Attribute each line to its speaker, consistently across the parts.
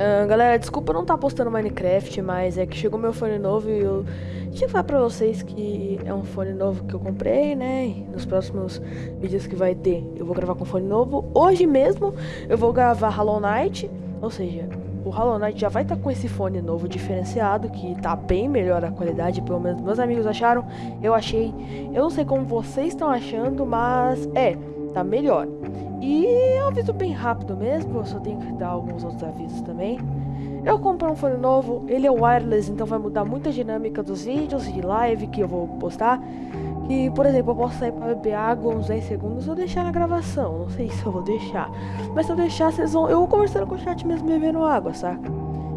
Speaker 1: Uh, galera, desculpa não estar tá postando Minecraft, mas é que chegou meu fone novo e eu tinha que falar pra vocês que é um fone novo que eu comprei, né? E nos próximos vídeos que vai ter, eu vou gravar com fone novo. Hoje mesmo eu vou gravar Hollow Knight, ou seja, o Hollow Knight já vai estar tá com esse fone novo diferenciado, que tá bem melhor a qualidade, pelo menos meus amigos acharam, eu achei. Eu não sei como vocês estão achando, mas é, tá melhor. E é um aviso bem rápido mesmo, eu só tenho que dar alguns outros avisos também. Eu comprei um fone novo, ele é wireless, então vai mudar muita dinâmica dos vídeos de live que eu vou postar. E, por exemplo, eu posso sair para beber água uns 10 segundos ou deixar na gravação. Não sei se eu vou deixar. Mas se eu deixar, vocês vão. Eu vou conversando com o chat mesmo bebendo água, saca?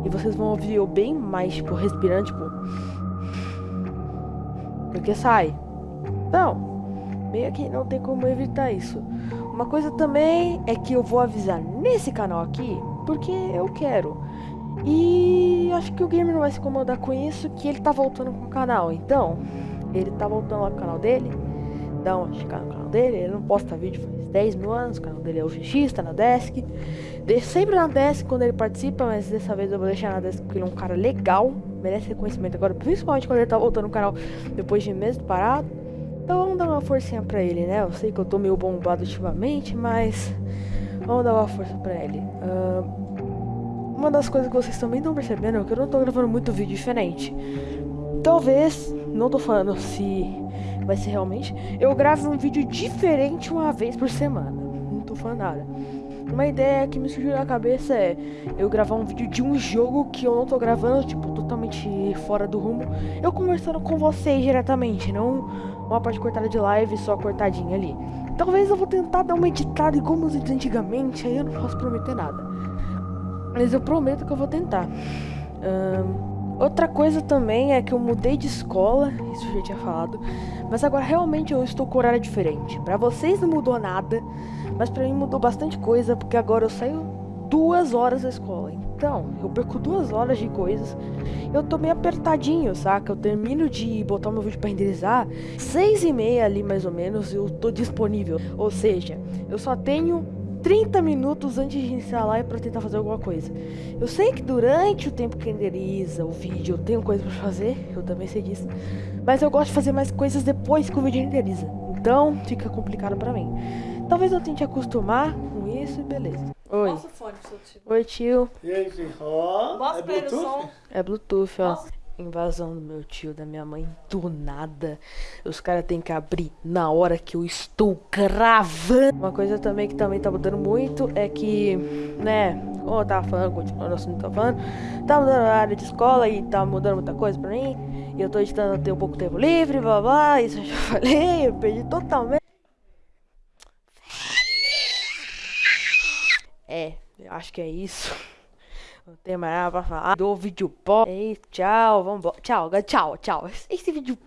Speaker 1: E vocês vão ouvir eu bem mais, tipo, respirando, tipo. Porque sai. Meio que não tem como evitar isso. Uma coisa também é que eu vou avisar nesse canal aqui, porque eu quero. E acho que o gamer não vai se incomodar com isso, que ele tá voltando com o canal. Então, ele tá voltando lá pro canal dele. Dá uma checada no canal dele. Ele não posta vídeo faz 10 mil anos. O canal dele é o GX, tá na desk. Deixa sempre na desk quando ele participa, mas dessa vez eu vou deixar na desk porque ele é um cara legal. Merece reconhecimento agora, principalmente quando ele tá voltando no canal depois de meses parado. Uma forcinha pra ele, né? Eu sei que eu tô meio bombado ultimamente, mas vamos dar uma força pra ele. Uh, uma das coisas que vocês também estão percebendo é que eu não tô gravando muito vídeo diferente. Talvez, não tô falando se vai ser realmente, eu gravo um vídeo diferente uma vez por semana. Não tô falando nada. Uma ideia que me surgiu na cabeça é eu gravar um vídeo de um jogo que eu não tô gravando, tipo, totalmente fora do rumo. Eu conversando com vocês diretamente, não uma parte cortada de live, só cortadinha ali. Talvez eu vou tentar dar uma editada igual meus vídeos antigamente, aí eu não posso prometer nada. Mas eu prometo que eu vou tentar. Um, outra coisa também é que eu mudei de escola, isso eu já tinha falado, mas agora realmente eu estou com horário diferente. Para vocês não mudou nada, mas para mim mudou bastante coisa, porque agora eu saio duas horas da escola. Então, eu perco duas horas de coisas. Eu tô meio apertadinho, saca? Eu termino de botar meu vídeo pra renderizar, seis e meia ali mais ou menos, eu tô disponível. Ou seja, eu só tenho 30 minutos antes de iniciar a live para tentar fazer alguma coisa. Eu sei que durante o tempo que renderiza o vídeo eu tenho coisa para fazer, eu também sei disso. Mas eu gosto de fazer mais coisas depois que o vídeo renderiza. Então fica complicado para mim. Talvez eu tente acostumar com isso e beleza. Oi. Mostra o fone pro seu tio. Oi, tio.
Speaker 2: E aí? Ó,
Speaker 1: oh, é Bluetooth? Som. É Bluetooth, ó. Nossa. Invasão do meu tio, da minha mãe, do nada. Os caras têm que abrir na hora que eu estou gravando. Uma coisa também que também tá mudando muito é que, né, como eu tava falando, continuando o assunto que falando, tá mudando a área de escola e tá mudando muita coisa pra mim. E eu tô editando ter um pouco tempo livre, blá blá, isso eu já falei, eu perdi totalmente. É, eu acho que é isso. Não tem mais nada pra falar do vídeo pop. É tchau, vambora. Tchau, tchau, tchau. Esse vídeo.